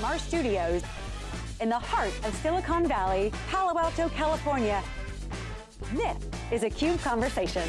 from our studios in the heart of Silicon Valley, Palo Alto, California. This is a CUBE Conversation.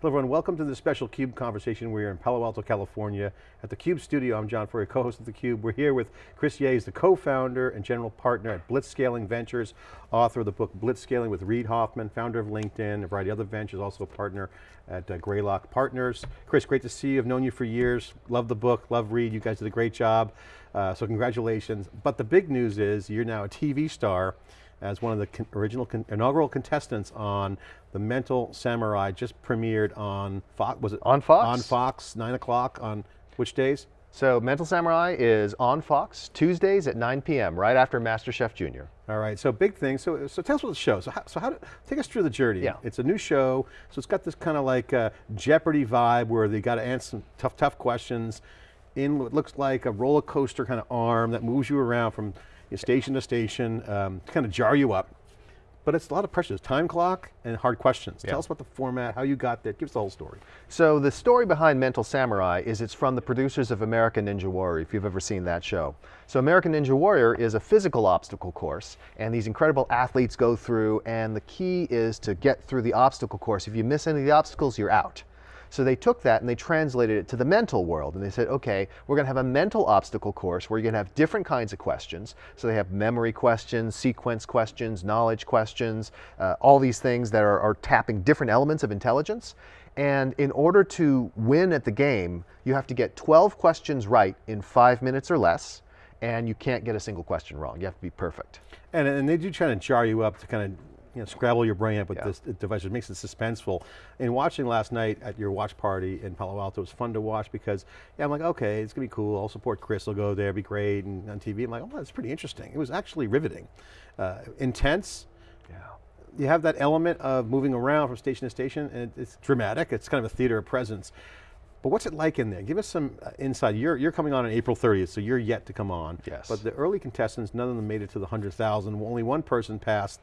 Hello everyone, welcome to this special CUBE conversation. We're in Palo Alto, California at the CUBE studio. I'm John Furrier, co-host of the CUBE. We're here with Chris Yeh, the co-founder and general partner at Blitzscaling Ventures, author of the book Blitzscaling with Reid Hoffman, founder of LinkedIn, a variety of other ventures, also a partner at uh, Greylock Partners. Chris, great to see you. I've known you for years. Love the book, love Reid. You guys did a great job. Uh, so congratulations. But the big news is you're now a TV star as one of the con original con inaugural contestants on The Mental Samurai, just premiered on Fox, was it? On Fox. On Fox, nine o'clock on which days? So Mental Samurai is on Fox, Tuesdays at 9 p.m., right after MasterChef Junior. All right, so big thing. So, so tell us what the show. So, how, so how? take us through the journey. Yeah. It's a new show, so it's got this kind of like uh, Jeopardy vibe where they got to answer some tough, tough questions in what looks like a roller coaster kind of arm that moves you around from station to station, um, to kind of jar you up. But it's a lot of pressure. It's time clock and hard questions. Yeah. Tell us about the format, how you got there, give us the whole story. So the story behind Mental Samurai is it's from the producers of American Ninja Warrior, if you've ever seen that show. So American Ninja Warrior is a physical obstacle course, and these incredible athletes go through, and the key is to get through the obstacle course. If you miss any of the obstacles, you're out. So they took that and they translated it to the mental world and they said, okay, we're going to have a mental obstacle course where you're going to have different kinds of questions. So they have memory questions, sequence questions, knowledge questions, uh, all these things that are, are tapping different elements of intelligence. And in order to win at the game, you have to get 12 questions right in five minutes or less, and you can't get a single question wrong. You have to be perfect. And, and they do try to jar you up to kind of you know, scrabble your brain up with yeah. this device. It makes it suspenseful. And watching last night at your watch party in Palo Alto it was fun to watch because yeah, I'm like, okay, it's gonna be cool. I'll support Chris. I'll go there, be great. And on TV, I'm like, oh, that's pretty interesting. It was actually riveting, uh, intense. Yeah. You have that element of moving around from station to station, and it's dramatic. It's kind of a theater of presence. But what's it like in there? Give us some uh, insight. You're, you're coming on on April 30th, so you're yet to come on. Yes. But the early contestants, none of them made it to the 100,000. Only one person passed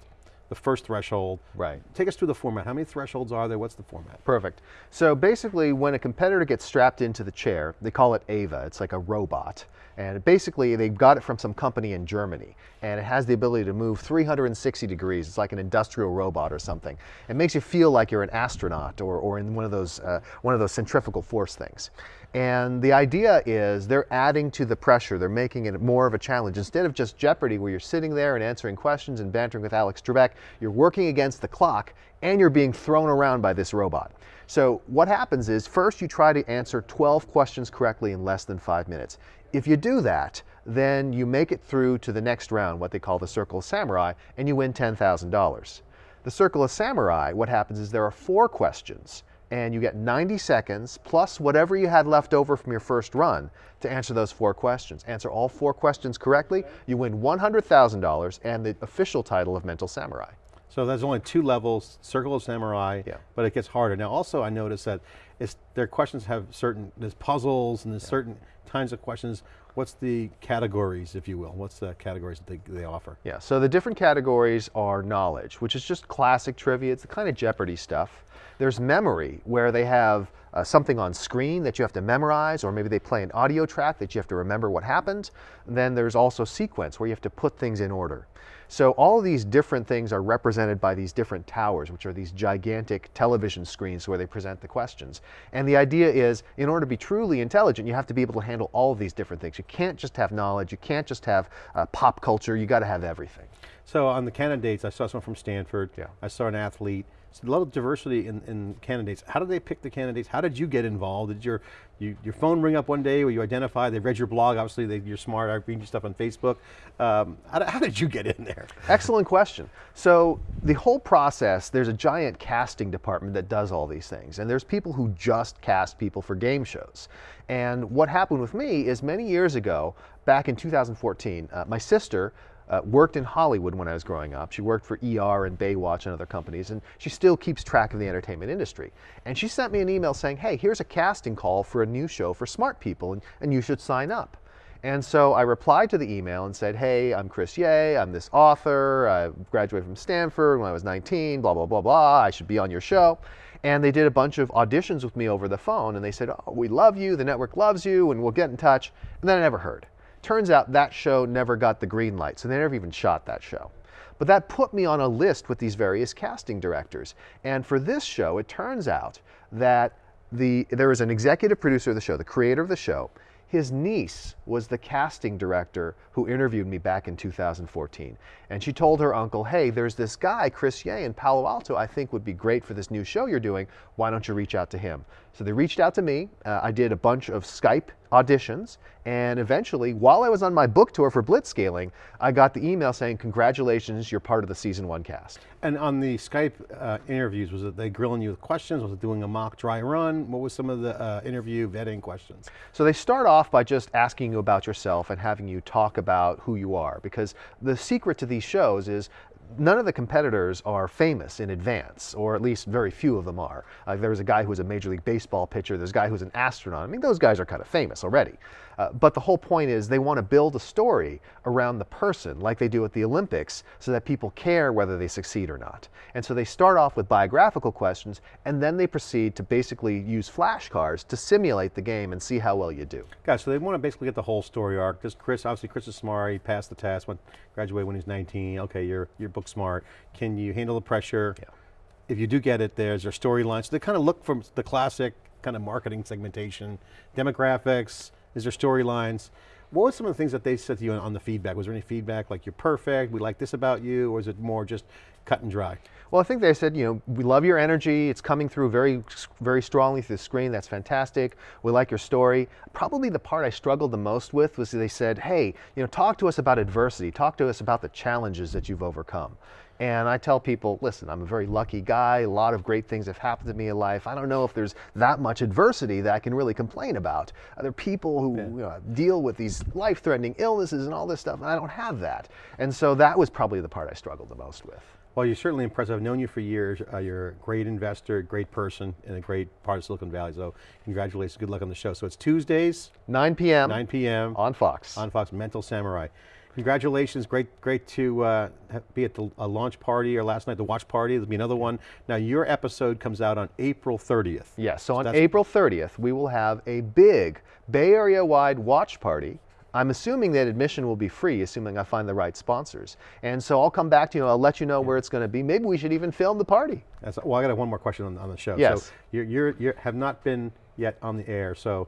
the first threshold. Right. Take us through the format. How many thresholds are there? What's the format? Perfect. So basically when a competitor gets strapped into the chair, they call it AVA, it's like a robot. And basically they got it from some company in Germany. And it has the ability to move 360 degrees. It's like an industrial robot or something. It makes you feel like you're an astronaut or, or in one of, those, uh, one of those centrifugal force things. And the idea is they're adding to the pressure. They're making it more of a challenge. Instead of just Jeopardy where you're sitting there and answering questions and bantering with Alex Trebek, you're working against the clock and you're being thrown around by this robot. So what happens is first you try to answer 12 questions correctly in less than five minutes. If you do that, then you make it through to the next round, what they call the Circle of Samurai, and you win $10,000. The Circle of Samurai, what happens is there are four questions and you get 90 seconds plus whatever you had left over from your first run to answer those four questions. Answer all four questions correctly, you win $100,000 and the official title of Mental Samurai. So there's only two levels, Circle of Samurai, yeah. but it gets harder. Now also I noticed that it's, their questions have certain, there's puzzles and there's yeah. certain kinds of questions. What's the categories, if you will? What's the categories that they, they offer? Yeah, so the different categories are knowledge, which is just classic trivia. It's the kind of Jeopardy stuff. There's memory, where they have uh, something on screen that you have to memorize, or maybe they play an audio track that you have to remember what happened. And then there's also sequence, where you have to put things in order. So all of these different things are represented by these different towers, which are these gigantic television screens where they present the questions. And the idea is, in order to be truly intelligent, you have to be able to handle all of these different things. You can't just have knowledge, you can't just have uh, pop culture, you got to have everything. So on the candidates, I saw someone from Stanford, yeah. I saw an athlete, a lot of diversity in, in, candidates. How did they pick the candidates? How did you get involved? Did your you, your phone ring up one day where you identify, they've read your blog, obviously they, you're smart, I read your stuff on Facebook. Um, how, how, did you get in there? Excellent question. So the whole process, there's a giant casting department that does all these things. And there's people who just cast people for game shows. And what happened with me is many years ago, back in 2014, uh, my sister uh, worked in Hollywood when I was growing up. She worked for ER and Baywatch and other companies, and she still keeps track of the entertainment industry. And she sent me an email saying, hey, here's a casting call for a new show for smart people, and, and you should sign up. And so I replied to the email and said, hey, I'm Chris Yeh, I'm this author, I graduated from Stanford when I was 19, blah, blah, blah, blah, I should be on your show. And they did a bunch of auditions with me over the phone, and they said, oh, we love you, the network loves you, and we'll get in touch. And then I never heard. Turns out that show never got the green light, so they never even shot that show. But that put me on a list with these various casting directors. And for this show, it turns out that the, there was an executive producer of the show, the creator of the show, his niece was the casting director who interviewed me back in 2014. And she told her uncle, hey, there's this guy, Chris Yeh in Palo Alto, I think would be great for this new show you're doing. Why don't you reach out to him? So they reached out to me. Uh, I did a bunch of Skype auditions. And eventually, while I was on my book tour for Blitzscaling, I got the email saying, congratulations, you're part of the season one cast. And on the Skype uh, interviews, was it they grilling you with questions? Was it doing a mock dry run? What was some of the uh, interview vetting questions? So they start off by just asking you about yourself and having you talk about who you are. Because the secret to these shows is none of the competitors are famous in advance, or at least very few of them are. Uh, there's a guy who's a Major League Baseball pitcher, there's a guy who's an astronaut. I mean, those guys are kind of famous already. Uh, but the whole point is they want to build a story around the person like they do at the Olympics so that people care whether they succeed or not. And so they start off with biographical questions and then they proceed to basically use flashcards to simulate the game and see how well you do. Guys, so they want to basically get the whole story arc. This Chris, obviously Chris is smart, he passed the test, went, graduated when he's 19, okay, you're, you're book smart. Can you handle the pressure? Yeah. If you do get it, there's their storylines. So they kind of look from the classic kind of marketing segmentation, demographics, is there storylines? What were some of the things that they said to you on the feedback? Was there any feedback like you're perfect, we like this about you, or is it more just cut and dry? Well, I think they said, you know, we love your energy. It's coming through very, very strongly through the screen. That's fantastic. We like your story. Probably the part I struggled the most with was they said, hey, you know, talk to us about adversity. Talk to us about the challenges that you've overcome. And I tell people, listen, I'm a very lucky guy. A lot of great things have happened to me in life. I don't know if there's that much adversity that I can really complain about. There are people who yeah. you know, deal with these life-threatening illnesses and all this stuff, and I don't have that. And so that was probably the part I struggled the most with. Well, you're certainly impressive. I've known you for years. Uh, you're a great investor, great person, and a great part of Silicon Valley. So congratulations, good luck on the show. So it's Tuesdays. 9 p.m. 9 p.m. On Fox. On Fox, Mental Samurai. Congratulations, great great to uh, be at the launch party or last night, the watch party. There'll be another one. Now your episode comes out on April 30th. Yes, so, so on April 30th, we will have a big Bay Area wide watch party I'm assuming that admission will be free, assuming I find the right sponsors. And so I'll come back to you, I'll let you know where it's going to be. Maybe we should even film the party. That's, well, I got one more question on, on the show. Yes. So you you're, you have not been yet on the air, so,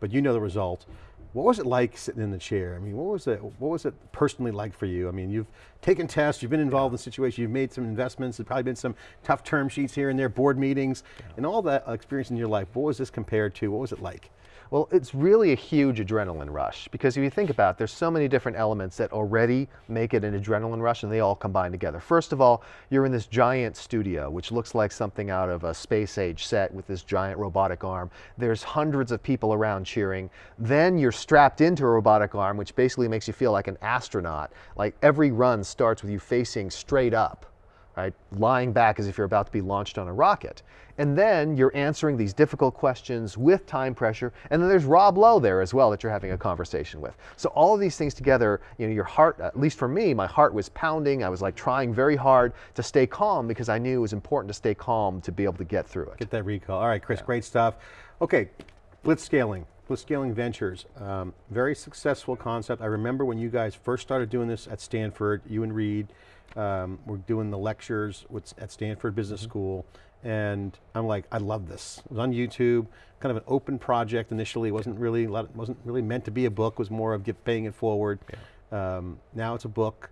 but you know the result. What was it like sitting in the chair? I mean, what was it, what was it personally like for you? I mean, you've taken tests, you've been involved in situations, you've made some investments, there's probably been some tough term sheets here and there, board meetings, yeah. and all that experience in your life. What was this compared to? What was it like? Well, it's really a huge adrenaline rush because if you think about it, there's so many different elements that already make it an adrenaline rush and they all combine together. First of all, you're in this giant studio, which looks like something out of a space age set with this giant robotic arm. There's hundreds of people around cheering. Then you're strapped into a robotic arm, which basically makes you feel like an astronaut. Like every run starts with you facing straight up right? Lying back as if you're about to be launched on a rocket. And then you're answering these difficult questions with time pressure. And then there's Rob Lowe there as well that you're having a conversation with. So all of these things together, you know, your heart, at least for me, my heart was pounding. I was like trying very hard to stay calm because I knew it was important to stay calm to be able to get through it. Get that recall. All right, Chris, yeah. great stuff. Okay, blitzscaling. Blitzscaling Ventures, um, very successful concept. I remember when you guys first started doing this at Stanford, you and Reid, um, we're doing the lectures with, at Stanford Business mm -hmm. School, and I'm like, I love this. It was on YouTube, kind of an open project initially. It wasn't really, wasn't really meant to be a book. It was more of get, paying it forward. Yeah. Um, now it's a book.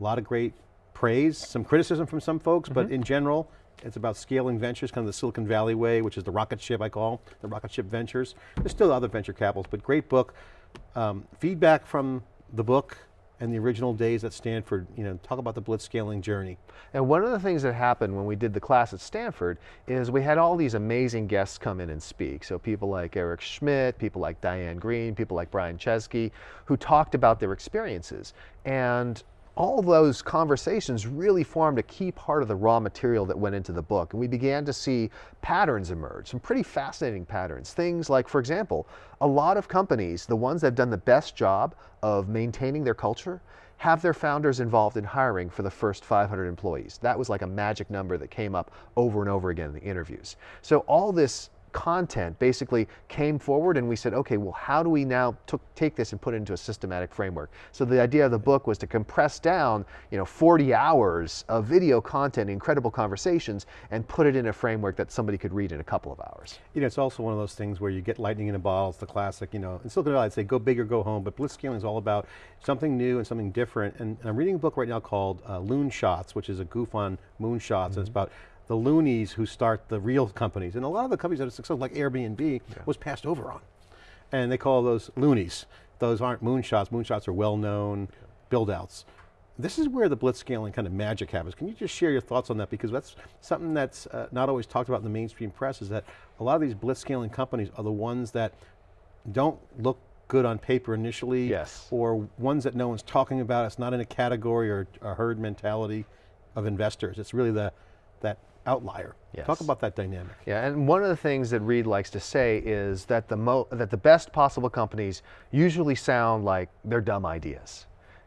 A lot of great praise, some criticism from some folks, mm -hmm. but mm-hmm. in general, it's about scaling ventures, kind of the Silicon Valley way, which is the rocket ship I call, the rocket ship ventures. There's still other venture capitals, but great book. Um, feedback from the book, and the original days at Stanford, you know, talk about the blitzscaling journey. And one of the things that happened when we did the class at Stanford is we had all these amazing guests come in and speak. So people like Eric Schmidt, people like Diane Greene, people like Brian Chesky, who talked about their experiences. And all those conversations really formed a key part of the raw material that went into the book. And we began to see patterns emerge, some pretty fascinating patterns. Things like, for example, a lot of companies, the ones that have done the best job of maintaining their culture, have their founders involved in hiring for the first 500 employees. That was like a magic number that came up over and over again in the interviews. So all this content basically came forward and we said, okay, well, how do we now take this and put it into a systematic framework? So the idea of the book was to compress down, you know, 40 hours of video content, incredible conversations, and put it in a framework that somebody could read in a couple of hours. You know, it's also one of those things where you get lightning in a bottle, it's the classic, you know, in Silicon Valley I'd say go big or go home, but blitzscaling is all about something new and something different. And, and I'm reading a book right now called uh, Loonshots, which is a goof on moonshots, mm -hmm. and it's mm-hmm. about the loonies who start the real companies. And a lot of the companies that are successful, like Airbnb, yeah. was passed over on. And they call those loonies. Those aren't moonshots. Moonshots are well-known build outs. This is where the blitzscaling kind of magic happens. Can you just share your thoughts on that? Because that's something that's uh, not always talked about in the mainstream press is that a lot of these blitzscaling companies are the ones that don't look good on paper initially. Yes. Or ones that no one's talking about. It's not in a category or a herd mentality of investors. It's really the, that outlier. Yes. Talk about that dynamic. Yeah, and one of the things that Reid likes to say is that the, mo that the best possible companies usually sound like they're dumb ideas.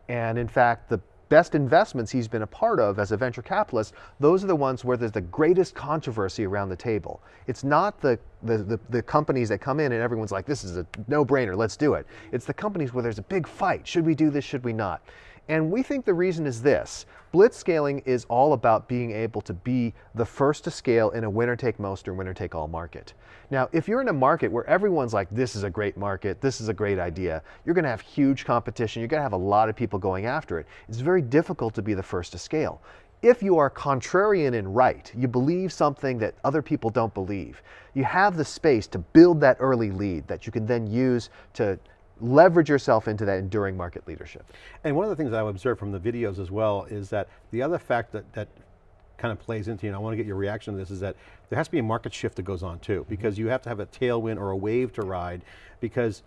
And in fact, the best investments he's been a part of as a venture capitalist, those are the ones where there's the greatest controversy around the table. It's not the, the, the, the companies that come in and everyone's like, this is a no-brainer, let's do it. It's the companies where there's a big fight. Should we do this, should we not? And we think the reason is this. Blitzscaling is all about being able to be the first to scale in a winner take most or winner take all market. Now, if you're in a market where everyone's like, this is a great market, this is a great idea, you're gonna have huge competition, you're gonna have a lot of people going after it. It's very difficult to be the first to scale. If you are contrarian and right, you believe something that other people don't believe, you have the space to build that early lead that you can then use to leverage yourself into that enduring market leadership. And one of the things I've observed from the videos as well is that the other fact that, that kind of plays into, you, and I want to get your reaction to this, is that there has to be a market shift that goes on too, mm-hmm. because you have to have a tailwind or a wave to ride, because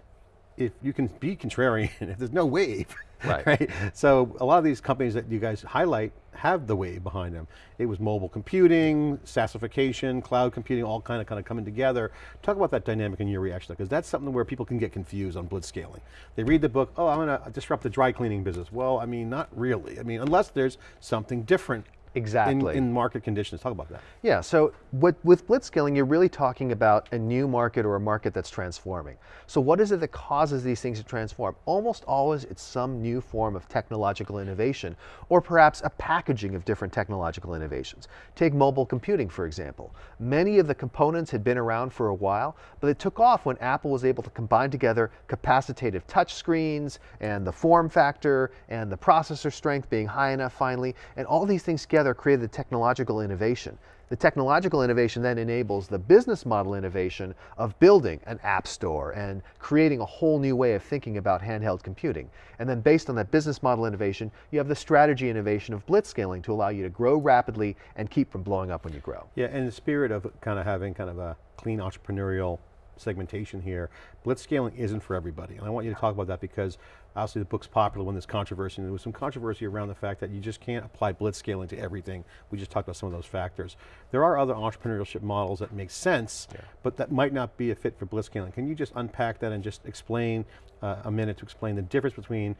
if you can be contrarian, if there's no wave, right. right? So a lot of these companies that you guys highlight have the wave behind them. It was mobile computing, SaaSification, cloud computing, all kind of kind of coming together. Talk about that dynamic in your reaction, because that's something where people can get confused on blitzscaling. They read the book, oh, I'm going to disrupt the dry cleaning business. Well, I mean, not really. I mean, unless there's something different Exactly. In, in, market conditions, talk about that. Yeah, so what, with blitzscaling, you're really talking about a new market or a market that's transforming. So what is it that causes these things to transform? Almost always it's some new form of technological innovation, or perhaps a packaging of different technological innovations. Take mobile computing, for example. Many of the components had been around for a while, but it took off when Apple was able to combine together capacitive touch screens, and the form factor, and the processor strength being high enough finally, and all these things together together created the technological innovation. The technological innovation then enables the business model innovation of building an app store and creating a whole new way of thinking about handheld computing. And then based on that business model innovation, you have the strategy innovation of blitzscaling to allow you to grow rapidly and keep from blowing up when you grow. Yeah, in the spirit of kind of having kind of a clean entrepreneurial segmentation here. Blitzscaling isn't for everybody, and I want you to talk about that because obviously the book's popular when there's controversy, and there was some controversy around the fact that you just can't apply blitzscaling to everything. We just talked about some of those factors. There are other entrepreneurship models that make sense, yeah. but that might not be a fit for blitzscaling. Can you just unpack that and just explain, uh, a minute to explain the difference between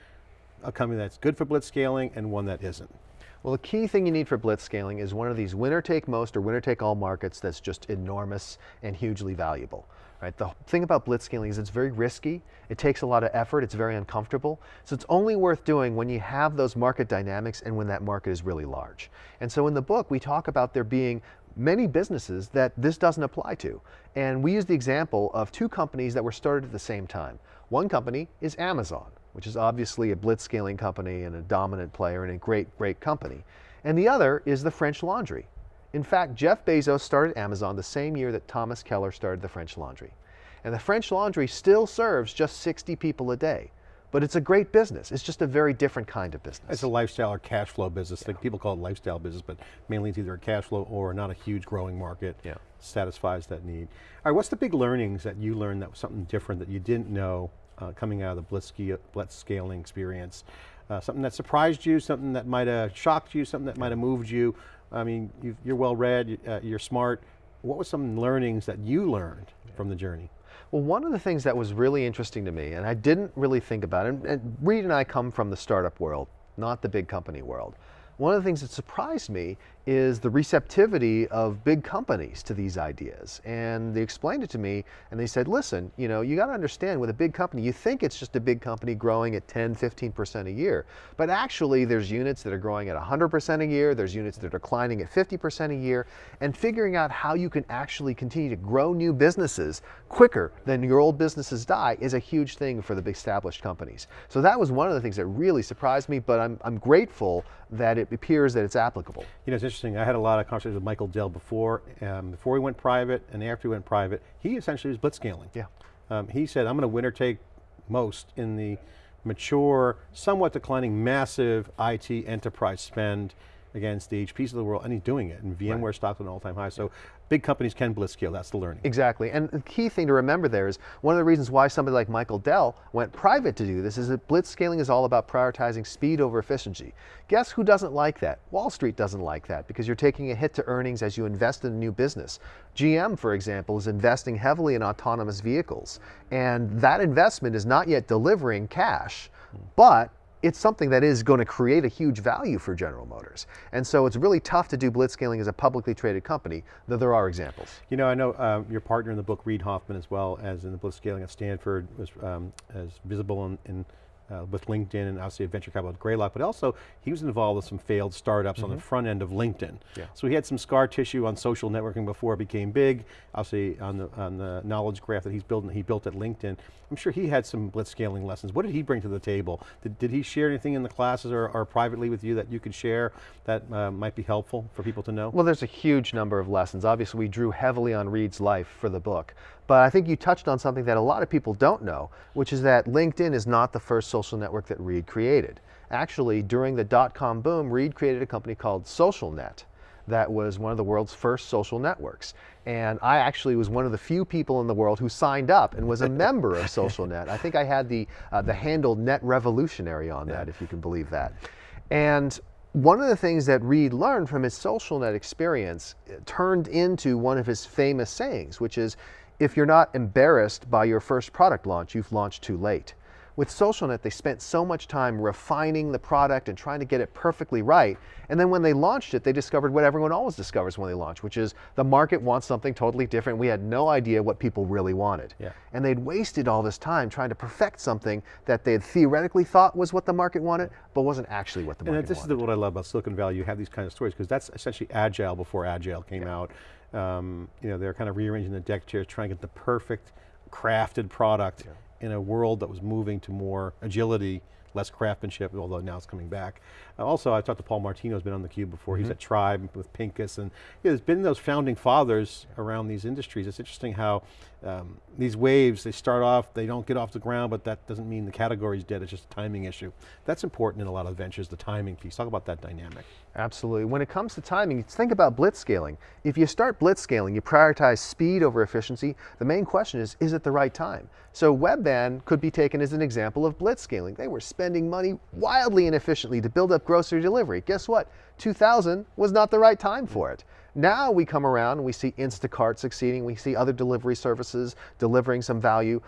a company that's good for blitzscaling and one that isn't? Well, the key thing you need for blitzscaling is one of these winner take most or winner take all markets that's just enormous and hugely valuable. Right? The thing about blitzscaling is it's very risky, it takes a lot of effort, it's very uncomfortable, so it's only worth doing when you have those market dynamics and when that market is really large. And so in the book, we talk about there being many businesses that this doesn't apply to. And we use the example of two companies that were started at the same time. One company is Amazon which is obviously a blitzscaling company and a dominant player and a great, great company. And the other is the French Laundry. In fact, Jeff Bezos started Amazon the same year that Thomas Keller started the French Laundry. And the French Laundry still serves just 60 people a day. But it's a great business. It's just a very different kind of business. It's a lifestyle or cash flow business. Yeah. People call it lifestyle business, but mainly it's either a cash flow or not a huge growing market. Yeah. Satisfies that need. All right, what's the big learnings that you learned that was something different that you didn't know uh, coming out of the Blitzscaling blitz scaling experience? Uh, something that surprised you, something that might have shocked you, something that might have moved you. I mean, you are well read, uh, you're smart. What were some learnings that you learned from the journey? Well, one of the things that was really interesting to me, and I didn't really think about it, and, Reid and I come from the startup world, not the big company world. One of the things that surprised me is the receptivity of big companies to these ideas. And they explained it to me and they said, listen, you know, you got to understand with a big company, you think it's just a big company growing at 10, 15% a year. But actually there's units that are growing at 100% a year, there's units that are declining at 50% a year, and figuring out how you can actually continue to grow new businesses quicker than your old businesses die is a huge thing for the big established companies. So that was one of the things that really surprised me, but I'm, I'm grateful that it appears that it's applicable. You know, interesting, I had a lot of conversations with Michael Dell before, um, before he went private and after he went private, he essentially was blitzscaling. Yeah. Um, he said, I'm going to winner take most in the mature, somewhat declining, massive IT enterprise spend against the HPs of the world, and he's doing it, and VMware right. stocked at an all-time high. So big companies can blitz scale, that's the learning. Exactly, and the key thing to remember there is one of the reasons why somebody like Michael Dell went private to do this is that blitz scaling is all about prioritizing speed over efficiency. Guess who doesn't like that? Wall Street doesn't like that because you're taking a hit to earnings as you invest in a new business. GM, for example, is investing heavily in autonomous vehicles, and that investment is not yet delivering cash, but it's something that is going to create a huge value for General Motors. And so it's really tough to do blitzscaling as a publicly traded company, though there are examples. You know, I know um, your partner in the book, Reid Hoffman, as well as in the blitzscaling at Stanford, was um, as visible in, in uh, with LinkedIn and obviously venture capital at Greylock, but also he was involved with some failed startups mm -hmm. on the mm-hmm. front end of LinkedIn. Yeah. So he had some scar tissue on social networking before it became big, obviously on the, on the knowledge graph that he's building, he built at LinkedIn. I'm sure he had some blitzscaling lessons. What did he bring to the table? Did, did he share anything in the classes or, or privately with you that you could share that uh, might be helpful for people to know? Well, there's a huge number of lessons. Obviously we drew heavily on Reid's life for the book, but I think you touched on something that a lot of people don't know, which is that LinkedIn is not the first social network that Reid created. Actually, during the dot-com boom, Reid created a company called SocialNet that was one of the world's first social networks. And I actually was one of the few people in the world who signed up and was a member of SocialNet. I think I had the, uh, the handle Net Revolutionary on that, if you can believe that. And one of the things that Reid learned from his SocialNet experience uh, turned into one of his famous sayings, which is, if you're not embarrassed by your first product launch, you've launched too late. With SocialNet, they spent so much time refining the product and trying to get it perfectly right. And then when they launched it, they discovered what everyone always discovers when they launch, which is the market wants something totally different. We had no idea what people really wanted. Yeah. And they'd wasted all this time trying to perfect something that they had theoretically thought was what the market wanted, but wasn't actually what the market wanted. This is what I love about Silicon Valley. You have these kind of stories because that's essentially agile before agile came yeah. out. Um, you know, they're kind of rearranging the deck chairs, trying to get the perfect crafted product yeah. in a world that was moving to more agility, less craftsmanship, although now it's coming back. Uh, also, I talked to Paul Martino, who's been on the cube before. Mm -hmm. He's mm-hmm. at Tribe with Pincus, and there's been those founding fathers around these industries. It's interesting how um, these waves, they start off, they don't get off the ground, but that doesn't mean the category is dead, it's just a timing issue. That's important in a lot of ventures, the timing piece. Talk about that dynamic. Absolutely. When it comes to timing, think about blitzscaling. If you start blitzscaling, you prioritize speed over efficiency, the main question is, is it the right time? So Webvan could be taken as an example of blitzscaling. They were spending money wildly inefficiently to build up grocery delivery. Guess what? 2000 was not the right time for it. Now we come around and we see Instacart succeeding, we see other delivery services delivering some value.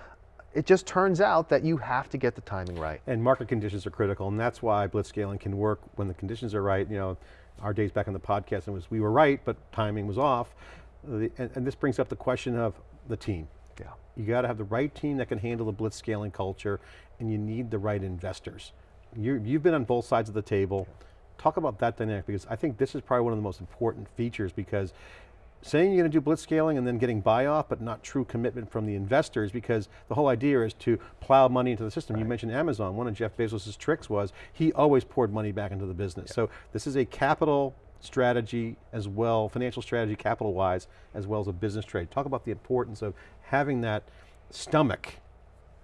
It just turns out that you have to get the timing right. And market conditions are critical, and that's why blitzscaling can work when the conditions are right. You know, our days back on the podcast, it was we were right, but timing was off. and, and this brings up the question of the team. Yeah. You got to have the right team that can handle the blitzscaling culture, and you need the right investors. you have been on both sides of the table. Talk about that dynamic because I think this is probably one of the most important features because saying you're going to do blitz scaling and then getting buy off, but not true commitment from the investors because the whole idea is to plow money into the system. Right. You mentioned Amazon, one of Jeff Bezos' tricks was he always poured money back into the business. So this is a capital strategy as well, financial strategy capital wise, as well as a business trade. Talk about the importance of having that stomach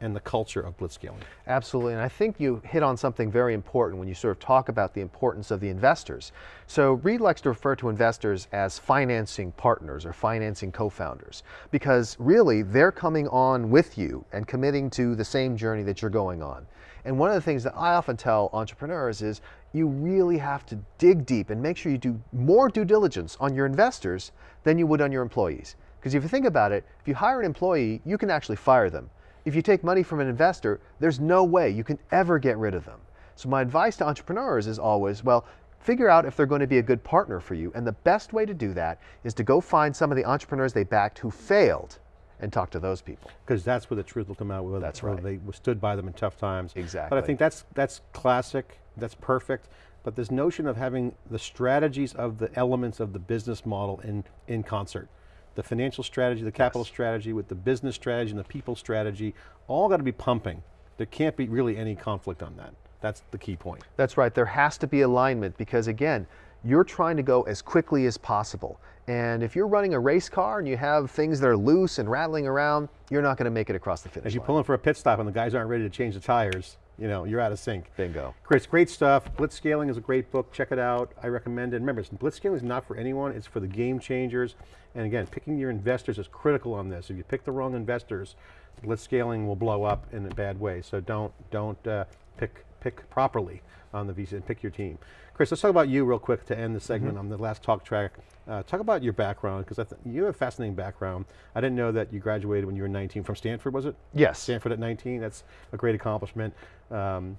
and the culture of blitzscaling. Absolutely, and I think you hit on something very important when you sort of talk about the importance of the investors. So Reid likes to refer to investors as financing partners or financing co-founders because really they're coming on with you and committing to the same journey that you're going on. And one of the things that I often tell entrepreneurs is you really have to dig deep and make sure you do more due diligence on your investors than you would on your employees. Because if you think about it, if you hire an employee, you can actually fire them. If you take money from an investor, there's no way you can ever get rid of them. So my advice to entrepreneurs is always, well, figure out if they're going to be a good partner for you. And the best way to do that is to go find some of the entrepreneurs they backed who failed and talk to those people. Because that's where the truth will come out. Whether, That's right. They stood by them in tough times. Exactly. But I think that's, that's classic, that's perfect. But this notion of having the strategies of the elements of the business model in, in concert. The financial strategy, the capital strategy with the business strategy and the people strategy, all got to be pumping. There can't be really any conflict on that. That's the key point. That's right, there has to be alignment because again, you're trying to go as quickly as possible. And if you're running a race car and you have things that are loose and rattling around, you're not going to make it across the finish As you line. pull in for a pit stop and the guys aren't ready to change the tires, you know, you're out of sync. Bingo. Chris, great stuff. Blitzscaling is a great book. Check it out. I recommend it. Remember, blitzscaling is not for anyone. It's for the game changers. And again, picking your investors is critical on this. If you pick the wrong investors, blitzscaling will blow up in a bad way. So don't don't uh, pick pick properly on the VC and pick your team. Chris, let's talk about you real quick to end the segment on the last talk track. Uh, talk about your background because you have a fascinating background. I didn't know that you graduated when you were 19 from Stanford, was it? Yes. Stanford at 19, that's a great accomplishment. Um,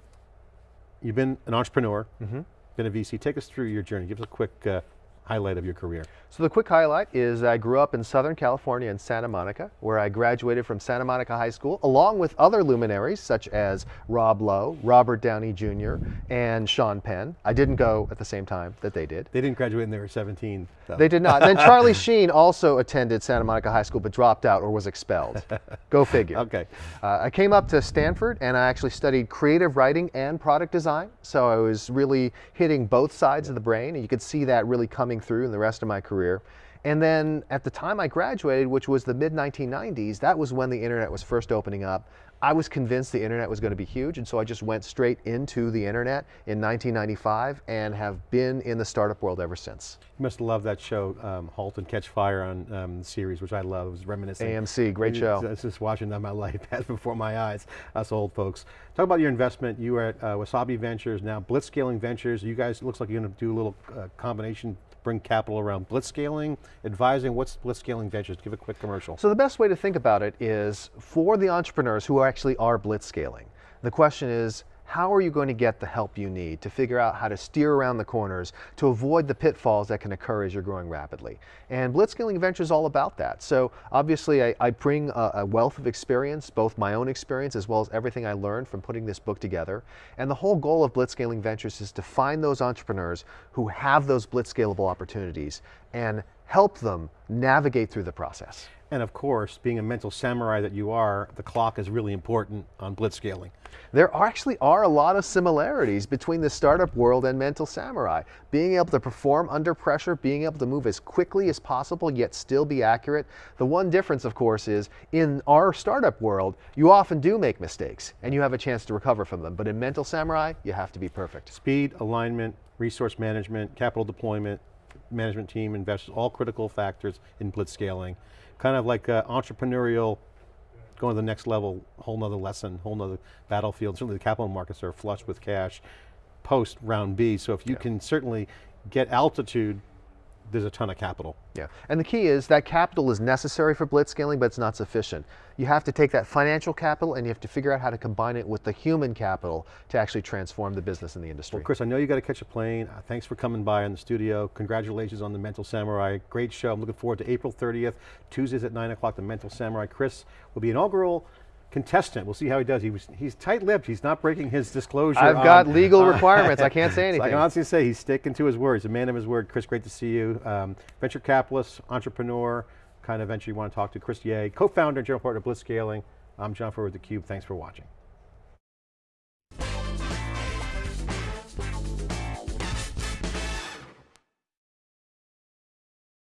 you've been an entrepreneur, been a VC. Take us through your journey. Give us a quick uh, highlight of your career. So the quick highlight is I grew up in Southern California in Santa Monica, where I graduated from Santa Monica High School, along with other luminaries such as Rob Lowe, Robert Downey Jr., and Sean Penn. I didn't go at the same time that they did. They didn't graduate when they were 17. though. They did not. then Charlie Sheen also attended Santa Monica High School but dropped out or was expelled. Go figure. Okay. Uh, I came up to Stanford and I actually studied creative writing and product design. So I was really hitting both sides of the brain and you could see that really coming through in the rest of my career. And then at the time I graduated, which was the mid 1990s, that was when the internet was first opening up. I was convinced the internet was going to be huge, and so I just went straight into the internet in 1995 and have been in the startup world ever since. You must love that show, um, Halt and Catch Fire on um, the series, which I love. It was reminiscent. AMC, great show. It's just watching that, my life passed before my eyes, us old folks. Talk about your investment. You were at uh, Wasabi Ventures, now Blitzscaling Ventures. You guys, looks like you're going to do a little uh, combination, bring capital around blitzscaling, advising. What's Blitzscaling Ventures? Give a quick commercial. So the best way to think about it is for the entrepreneurs who actually are blitzscaling. The question is, how are you going to get the help you need to figure out how to steer around the corners to avoid the pitfalls that can occur as you're growing rapidly? And Blitzscaling Venture is all about that. So obviously I, I bring a, a wealth of experience, both my own experience as well as everything I learned from putting this book together. And the whole goal of Blitzscaling Ventures is to find those entrepreneurs who have those blitzscalable opportunities and help them navigate through the process. And of course, being a mental samurai that you are, the clock is really important on blitzscaling. There are actually are a lot of similarities between the startup world and Mental Samurai. Being able to perform under pressure, being able to move as quickly as possible yet still be accurate. The one difference, of course, is in our startup world, you often do make mistakes and you have a chance to recover from them. But in Mental Samurai, you have to be perfect. Speed, alignment, resource management, capital deployment, management team, investors, all critical factors in blitzscaling. Kind of like uh, entrepreneurial, going to the next level, whole nother lesson, whole nother battlefield. Certainly the capital markets are flush with cash post round B, so if you can certainly get altitude, there's a ton of capital. Yeah, and the key is that capital is necessary for blitzscaling, but it's not sufficient. You have to take that financial capital and you have to figure out how to combine it with the human capital to actually transform the business in the industry. Well, Chris, I know you got to catch a plane. Uh, thanks for coming by in the studio. Congratulations on the Mental Samurai. Great show. I'm looking forward to April 30th, Tuesdays at 9 o'clock, the Mental Samurai. Chris will be inaugural contestant. We'll see how he does. He was, he's tight-lipped. He's not breaking his disclosure. I've on- got legal requirements. I can't say So I anything. can honestly say he's sticking to his word. He's a man of his word. Chris, great to see you. Um, venture capitalist, entrepreneur, kind of venture you want to talk to. Chris Yeh, co-founder and general partner of Blitzscaling. I'm John Furrier with theCUBE. Thanks for watching.